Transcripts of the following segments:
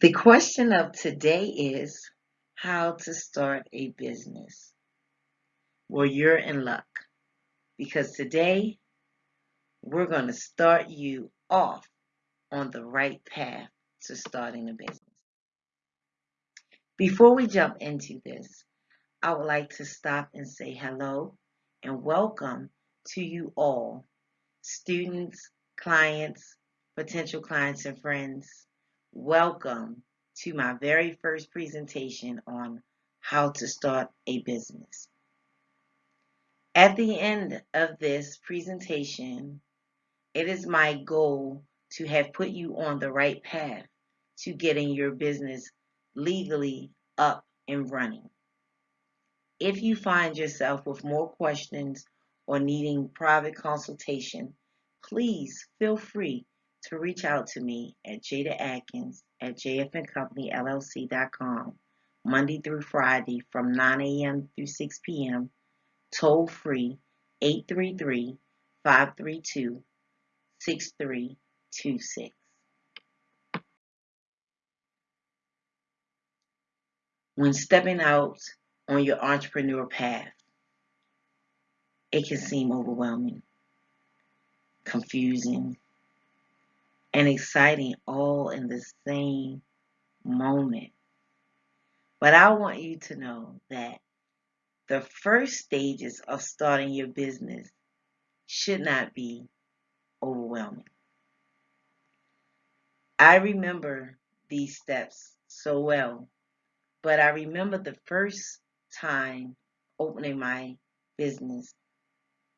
The question of today is how to start a business. Well, you're in luck because today we're going to start you off on the right path to starting a business. Before we jump into this, I would like to stop and say hello and welcome to you all, students, clients, potential clients, and friends. Welcome to my very first presentation on how to start a business. At the end of this presentation, it is my goal to have put you on the right path to getting your business legally up and running. If you find yourself with more questions or needing private consultation, please feel free to reach out to me at Jada Atkins at jfncompanyllc.com Monday through Friday from 9 a.m. through 6 p.m. Toll free 833 532 6326. When stepping out on your entrepreneur path, it can seem overwhelming, confusing, and exciting all in the same moment. But I want you to know that the first stages of starting your business should not be overwhelming. I remember these steps so well, but I remember the first time opening my business,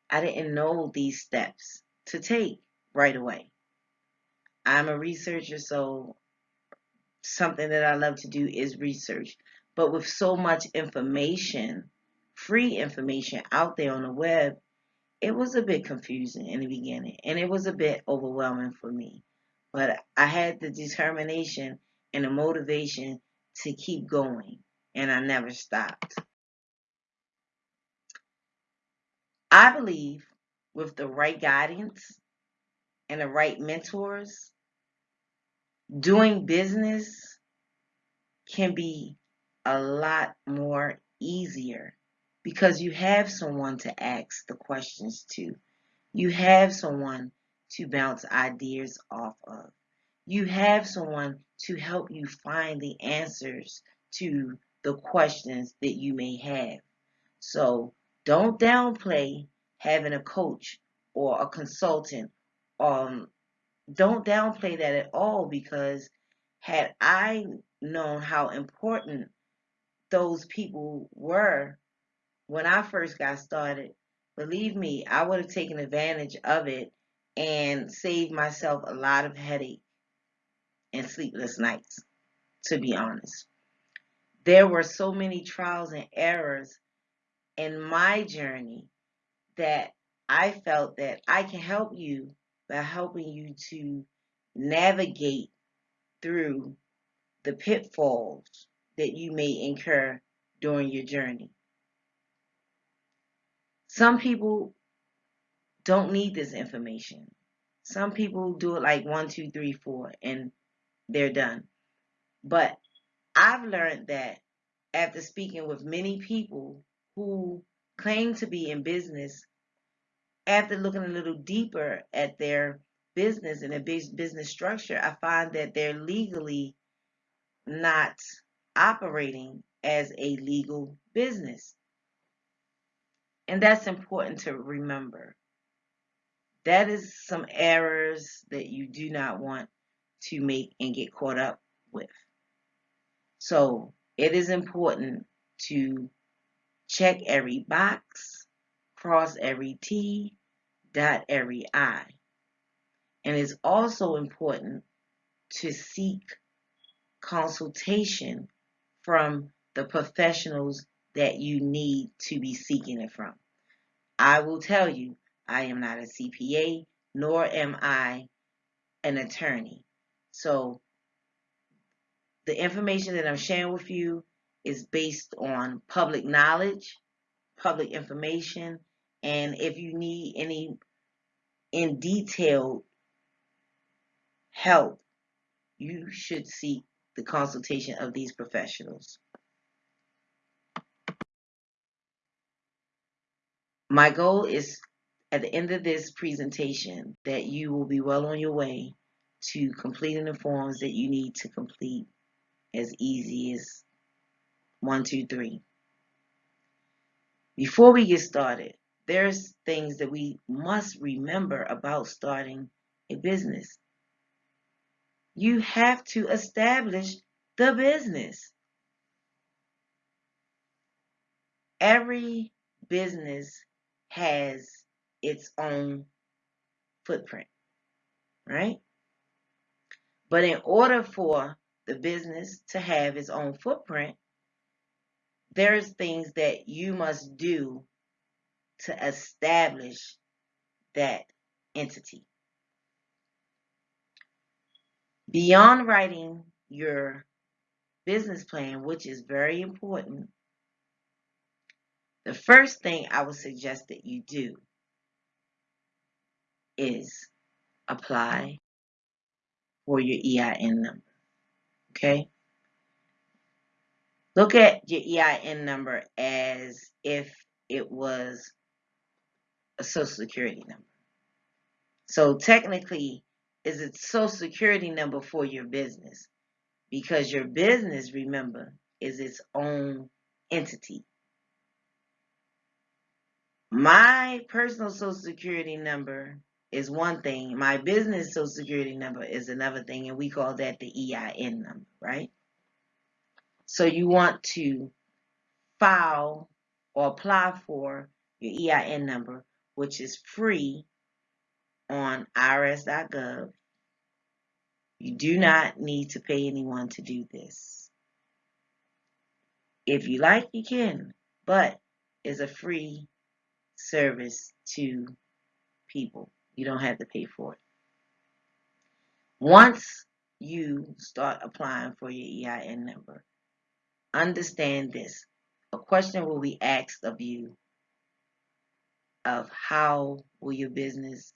I didn't know these steps to take right away. I'm a researcher, so something that I love to do is research. But with so much information, free information out there on the web, it was a bit confusing in the beginning and it was a bit overwhelming for me. But I had the determination and the motivation to keep going and I never stopped. I believe with the right guidance and the right mentors, doing business can be a lot more easier because you have someone to ask the questions to. You have someone to bounce ideas off of. You have someone to help you find the answers to the questions that you may have. So don't downplay having a coach or a consultant um, don't downplay that at all because had I known how important those people were when I first got started, believe me, I would have taken advantage of it and saved myself a lot of headache and sleepless nights, to be honest. There were so many trials and errors in my journey that I felt that I can help you by helping you to navigate through the pitfalls that you may incur during your journey. Some people don't need this information. Some people do it like one, two, three, four, and they're done. But I've learned that after speaking with many people who claim to be in business, after looking a little deeper at their business and their business structure, I find that they're legally not operating as a legal business. And that's important to remember. That is some errors that you do not want to make and get caught up with. So it is important to check every box, cross every T, dot every I. And it's also important to seek consultation from the professionals that you need to be seeking it from. I will tell you, I am not a CPA, nor am I an attorney. So the information that I'm sharing with you is based on public knowledge, public information, and if you need any in detailed help, you should seek the consultation of these professionals. My goal is at the end of this presentation that you will be well on your way to completing the forms that you need to complete as easy as one, two, three. Before we get started, there's things that we must remember about starting a business. You have to establish the business. Every business has its own footprint, right? But in order for the business to have its own footprint, there's things that you must do to establish that entity. Beyond writing your business plan, which is very important, the first thing I would suggest that you do is apply for your EIN number. Okay? Look at your EIN number as if it was a social security number. So technically, is it social security number for your business? Because your business, remember, is its own entity. My personal social security number is one thing. My business social security number is another thing, and we call that the EIN number, right? So you want to file or apply for your EIN number, which is free on irs.gov. You do not need to pay anyone to do this. If you like, you can, but it's a free service to people. You don't have to pay for it. Once you start applying for your EIN number, understand this. A question will be asked of you of how will your business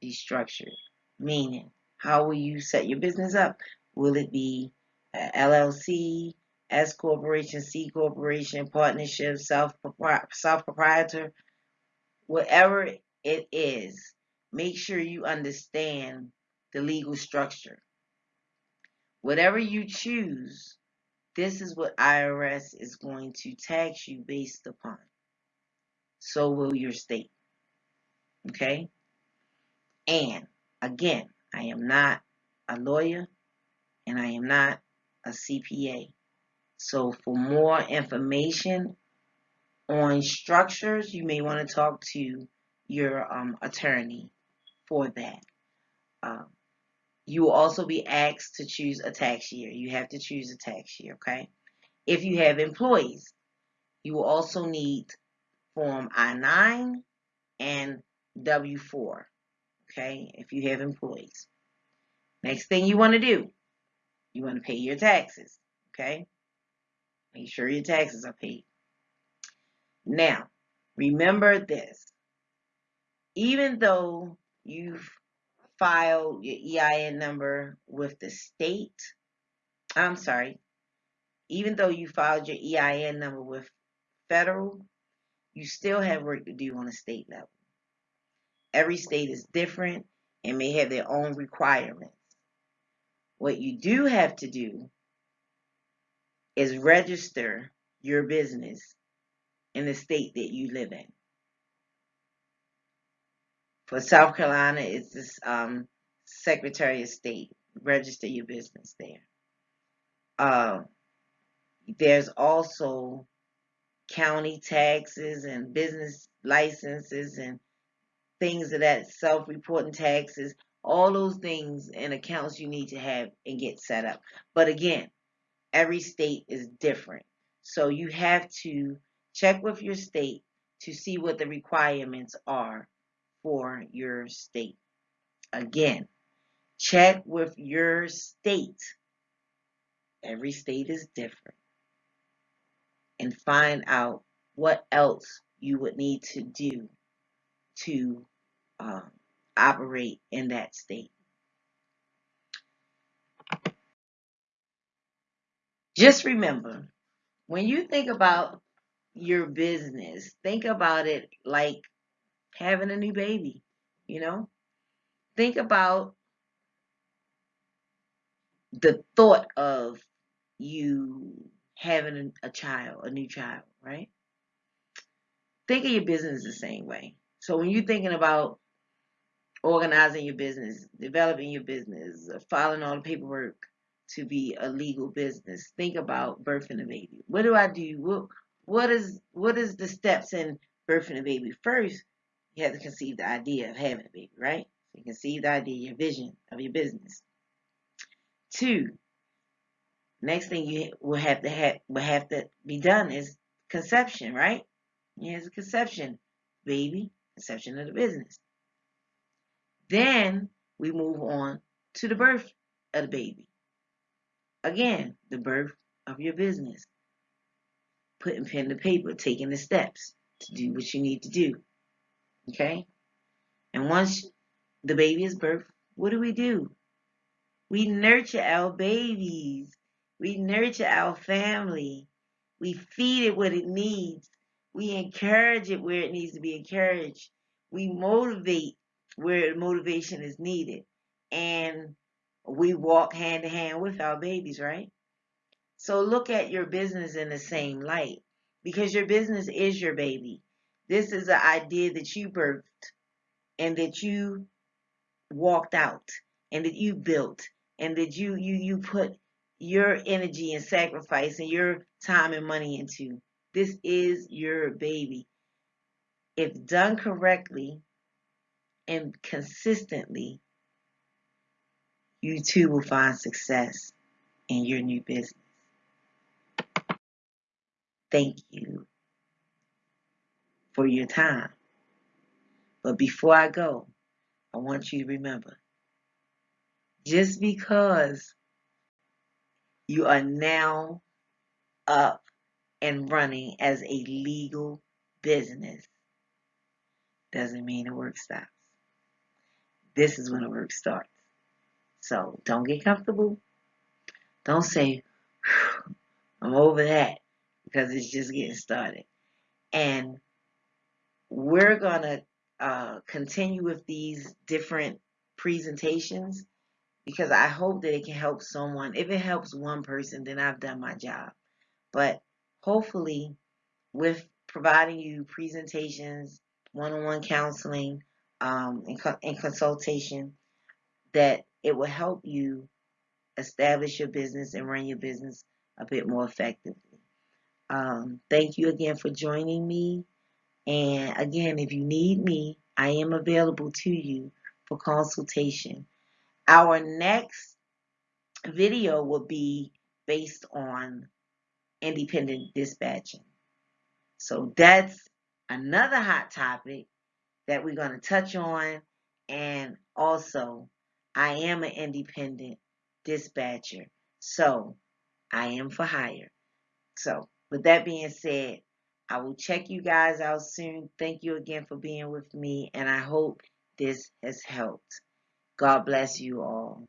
be structured? Meaning, how will you set your business up? Will it be LLC, S corporation, C corporation, partnership, self self proprietor, whatever it is, make sure you understand the legal structure. Whatever you choose, this is what IRS is going to tax you based upon. So will your state. Okay? And again, I am not a lawyer and I am not a CPA. So for more information on structures, you may want to talk to your um, attorney for that. Um, you will also be asked to choose a tax year. You have to choose a tax year, okay? If you have employees, you will also need Form I-9 and W-4, okay, if you have employees. Next thing you want to do, you want to pay your taxes, okay? Make sure your taxes are paid. Now, remember this. Even though you've filed your EIN number with the state, I'm sorry, even though you filed your EIN number with federal, you still have work to do on a state level. Every state is different and may have their own requirements. What you do have to do is register your business in the state that you live in. For South Carolina, it's this um, Secretary of State. Register your business there. Uh, there's also county taxes and business licenses and things of that self-reporting taxes, all those things and accounts you need to have and get set up. But again, every state is different. So you have to check with your state to see what the requirements are for your state. Again, check with your state. Every state is different. And find out what else you would need to do to um, operate in that state. Just remember, when you think about your business, think about it like having a new baby, you know? Think about the thought of you having a, child, a new child, right? Think of your business the same way. So when you're thinking about organizing your business, developing your business, uh, filing all the paperwork to be a legal business, think about birthing a baby. What do I do? What what is what is the steps in birthing a baby? First, you have to conceive the idea of having a baby, right? You conceive the idea, your vision of your business. Two, next thing you will have to have will have to be done is conception, right? Here's a conception, baby, conception of the business. Then we move on to the birth of the baby. Again, the birth of your business. Putting pen to paper, taking the steps to do what you need to do. Okay? And once the baby is birthed, what do we do? We nurture our babies. We nurture our family. We feed it what it needs. We encourage it where it needs to be encouraged. We motivate where motivation is needed. And we walk hand in hand with our babies, right? So look at your business in the same light because your business is your baby. This is an idea that you birthed and that you walked out and that you built and that you you you put your energy and sacrifice and your time and money into. This is your baby. If done correctly and consistently, you too will find success in your new business. Thank you for your time. But before I go, I want you to remember just because you are now up and running as a legal business doesn't mean the work stops. This is when the work starts. So don't get comfortable. Don't say, I'm over that because it's just getting started. And we're going to uh, continue with these different presentations because I hope that it can help someone. If it helps one person, then I've done my job. But hopefully, with providing you presentations, one-on-one counseling, um, and, co and consultation, that it will help you establish your business and run your business a bit more effectively. Um, thank you again for joining me. And again, if you need me, I am available to you for consultation. Our next video will be based on independent dispatching. So that's another hot topic that we're going to touch on. And also, I am an independent dispatcher. So I am for hire. So with that being said, I will check you guys out soon. Thank you again for being with me. And I hope this has helped. God bless you all.